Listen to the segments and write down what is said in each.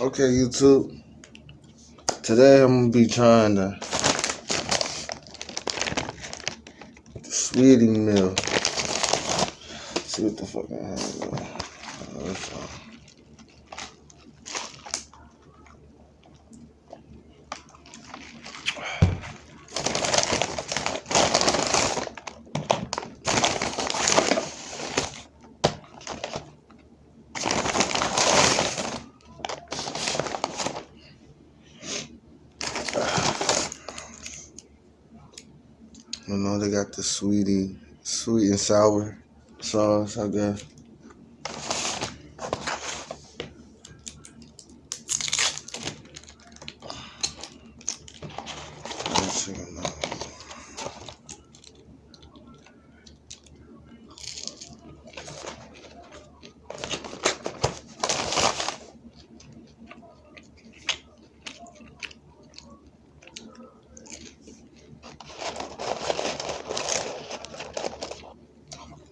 Okay, YouTube. Today I'm gonna be trying to the sweetie meal. See what the fuck I have. You know, they got the sweetie, sweet and sour sauce, I guess.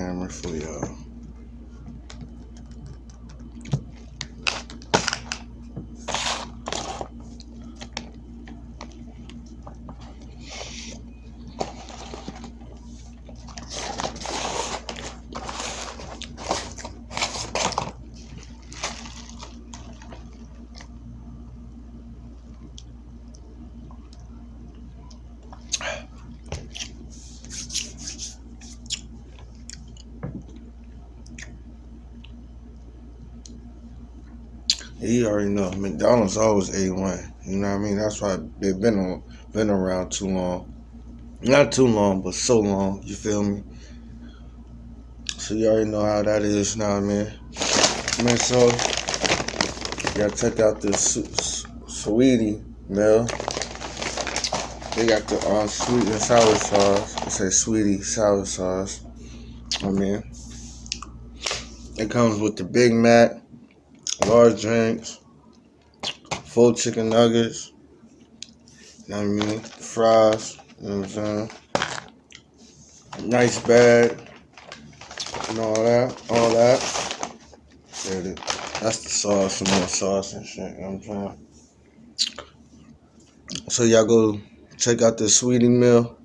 camera for y'all. You already know McDonald's always A1. You know what I mean? That's why they've been on, been around too long. Not too long, but so long. You feel me? So you already know how that is. now, mean? Man, so you gotta check out this sweetie meal. They got the uh, sweet and sour sauce. It says sweetie sour sauce. I mean, it comes with the Big Mac large drinks, full chicken nuggets, you know I mean, fries, you know what I'm saying, nice bag, and all that, all that. There it is. That's the sauce, some more sauce and shit, you know what I'm saying. So y'all go check out the sweetie meal.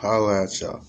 Holla at y'all.